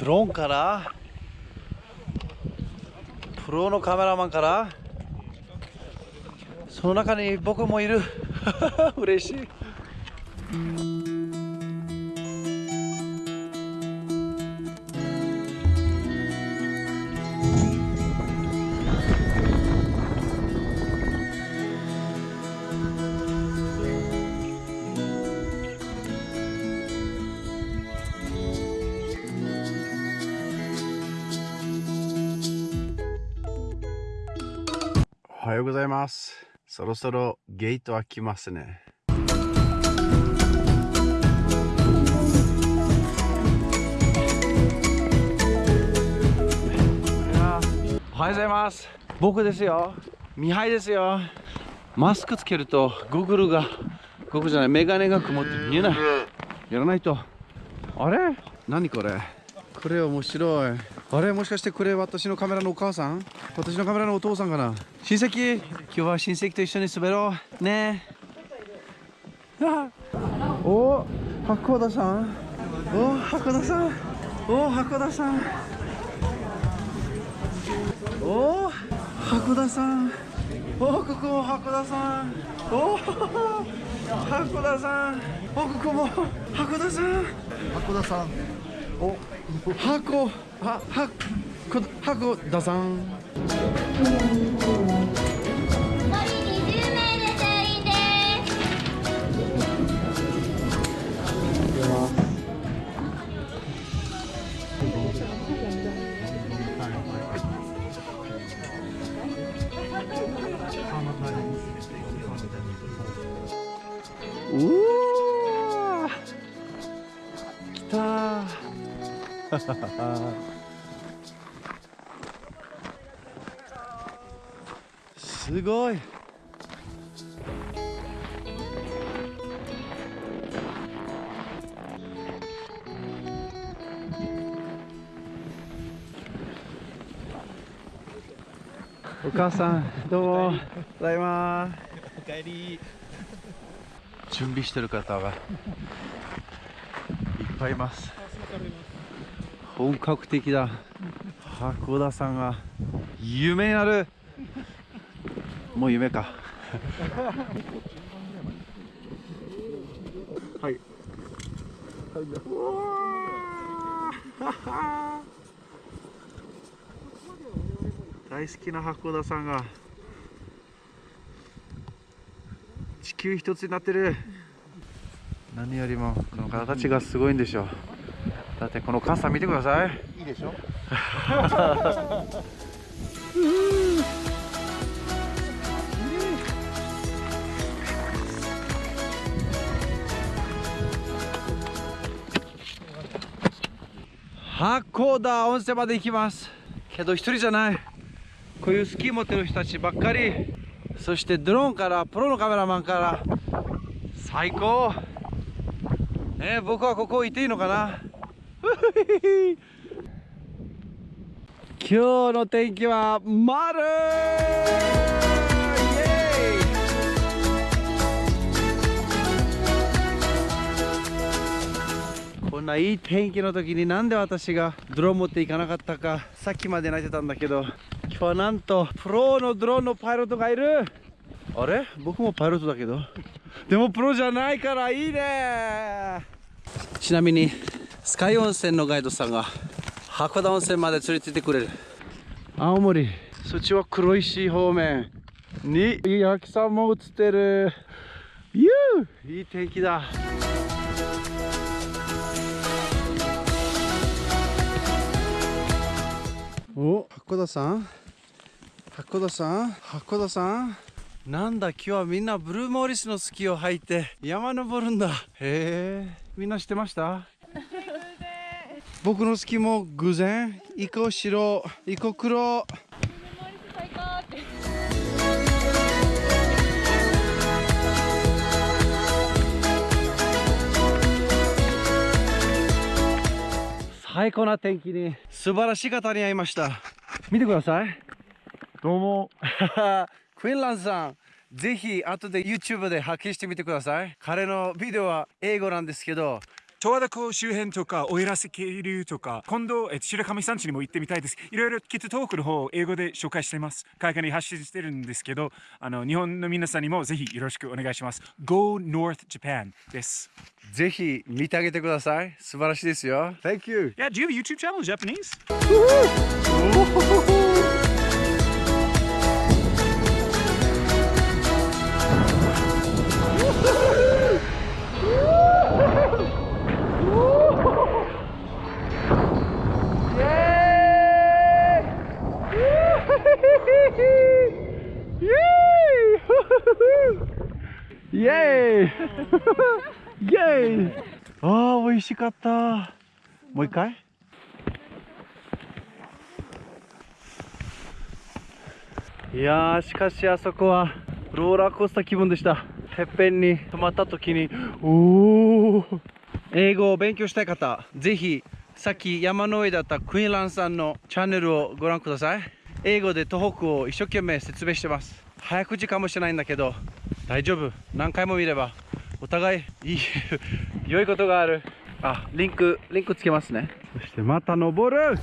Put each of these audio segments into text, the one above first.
ドローンからプロのカメラマンからその中に僕もいる。嬉しい。はようございます。そろそろゲート開きますね。おはようございます。僕ですよ。ミハイですよ。マスクつけるとゴーグルがゴーグルじゃないメガネが曇って見えない。やらないと。あれ？何これ？これ面白い。あれ？もしかしてこれ私のカメラのお母さん？私のカメラのお父さんかな？親戚？今日は親戚と一緒に滑ろう。ね。えお函田さん。お函田さん。お函田さん。おお函田さん。おここも函田さん。お函田さん。おここも函田さん。函田さん。お箱ははこ函田さん。残りすごい。お母さんどうも。ただいま。おかえり。準備してる方がいっぱいいます本格的だ。函田さんが夢になる。もう夢か。はい。大好きな函田さんが地球一つになってる。何よりもこの方たちがすごいんでしょう。だってこの傘見てください。いいでしょ？函館温泉まで行きます。けど一人じゃない。こういうスキー持ってる人たちばっかり。そしてドローンからプロのカメラマンから。最高。ね僕はここいていいのかな？今日の天気は丸。こんないい天気の時になんで私がドローン持っていかなかったかさっきまで泣いてたんだけど今日はなんとプロのドローンのパイロットがいる。あれ？僕もパイロットだけど。でもプロじゃないからいいね。ちなみにスカイ温泉のガイドさんが函館温泉まで連れてってくれる。青森そっちは黒石方面。に焼きさんも映ってる。ゆういい天気だ。お函館さん？函館さん？函館さん？なんだ今日はみんなブルーモーリスのスキーを履いて山登るんだ。へえみんな知ってました？僕のスキーも偶然一個白一個黒。最高な天気に。素晴らしい方に会いました。見てください。どうも。クイーンランドさんぜひ後で YouTube で発見してみてください。彼のビデオは英語なんですけど十和田湖周辺とか、奥入瀬渓流とか、今度、え白神山地にも行ってみたいです。いろいろ、きっとトークの方、英語で紹介しています。海外に発信してるんですけど、あの、日本の皆さんにもぜひよろしくお願いします。Go North Japan です。ぜひ見てあげてください素晴らしいですよ Thank you Yeah, do you have a YouTube channel, Japanese? イエ ーイイエーイああ美味しかった。もう一回？いやーしかしあそこはローラーコースター気分でした。てっぺんに止まった時におお英語を勉強したい方ぜひさっき山の上だったクイーンランさんのチャンネルをご覧ください。英語で東北を一生懸命説明してます。早口かもしれないんだけど大丈夫。何回も見ればお互いいい良いことがある。あリンクリンクつけますね。そしてまた登る。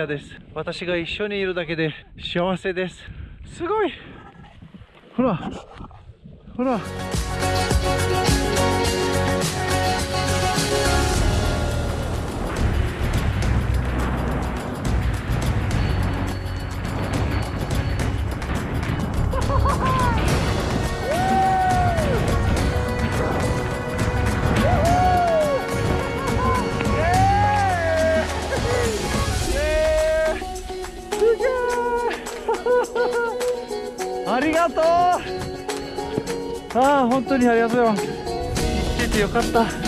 アです。私が一緒にいるだけで幸せです。すごい。ほら。ほら。ああ本当にありがとう。よ来ててよかった。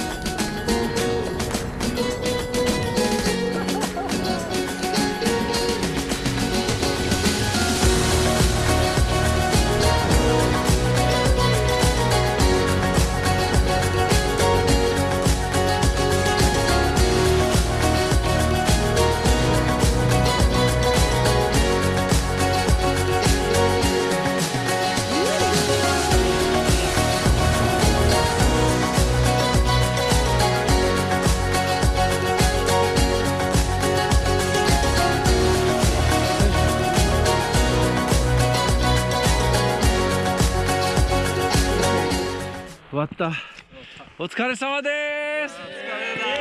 った。お疲れ様です。